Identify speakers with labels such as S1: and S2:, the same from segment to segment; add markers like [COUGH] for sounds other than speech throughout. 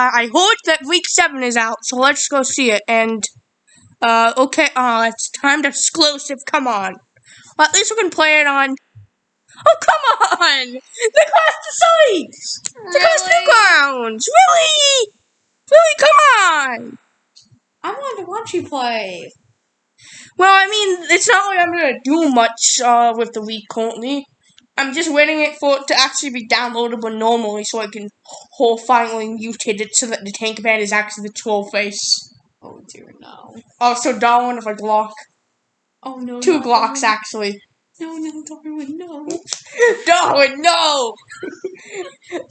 S1: I heard that week seven is out, so let's go see it. And uh, okay, uh, it's timed exclusive. Come on. Well, at least we can play it on. Oh, come on! The class decides! The class
S2: Really?
S1: grounds! Really? Really, come on!
S2: I wanted to watch you play.
S1: Well, I mean, it's not like I'm gonna do much uh, with the week currently. I'm just waiting it for it to actually be downloadable normally so I can whole finally mutate it so that the tank man is actually the troll face.
S2: Oh dear, no.
S1: Also, Darwin with a Glock.
S2: Oh no.
S1: Two
S2: no,
S1: Glocks,
S2: no.
S1: actually.
S2: No, no, Darwin, no. [LAUGHS]
S1: Darwin, no! [LAUGHS]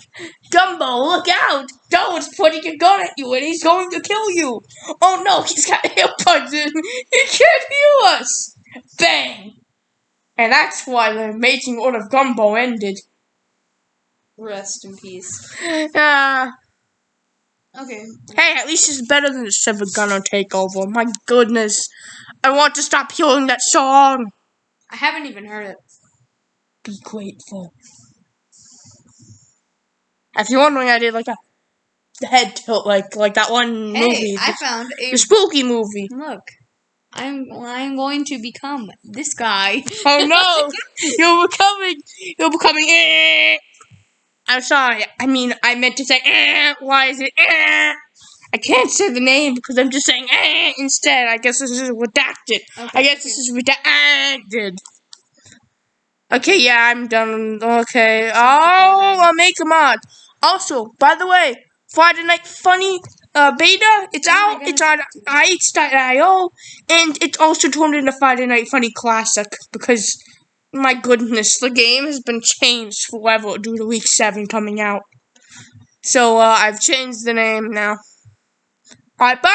S1: Dumbo, look out! Darwin's pointing a gun at you and he's going to kill you! Oh no, he's got [LAUGHS] earbuds in! He can't hear us! Bang! And that's why the Amazing World of Gumball ended.
S2: Rest in peace.
S1: Uh, [LAUGHS]
S2: Okay.
S1: hey, at least it's better than the Seven Gunner Takeover. My goodness. I want to stop hearing that song.
S2: I haven't even heard it.
S1: Be grateful. If you're wondering, I did like a head tilt, like like that one
S2: Hey,
S1: movie,
S2: I
S1: the,
S2: found a
S1: the spooky movie.
S2: look. I'm I'm going to become this guy.
S1: Oh no, [LAUGHS] you're becoming, you're becoming. Eh. I'm sorry. I mean, I meant to say. Eh. Why is it? Eh. I can't say the name because I'm just saying eh, instead. I guess this is redacted.
S2: Okay,
S1: I guess this is redacted. Okay, yeah, I'm done. Okay. Oh, I'll make a mod. Also, by the way, Friday Night Funkin' uh, beta, it's
S2: Oh
S1: out. It's on itch.io, and it's also turned into Friday Night Funkin' Classic because, my goodness, the game has been changed forever due to Week 7 coming out. So, uh, I've changed the name now. Alright, bye!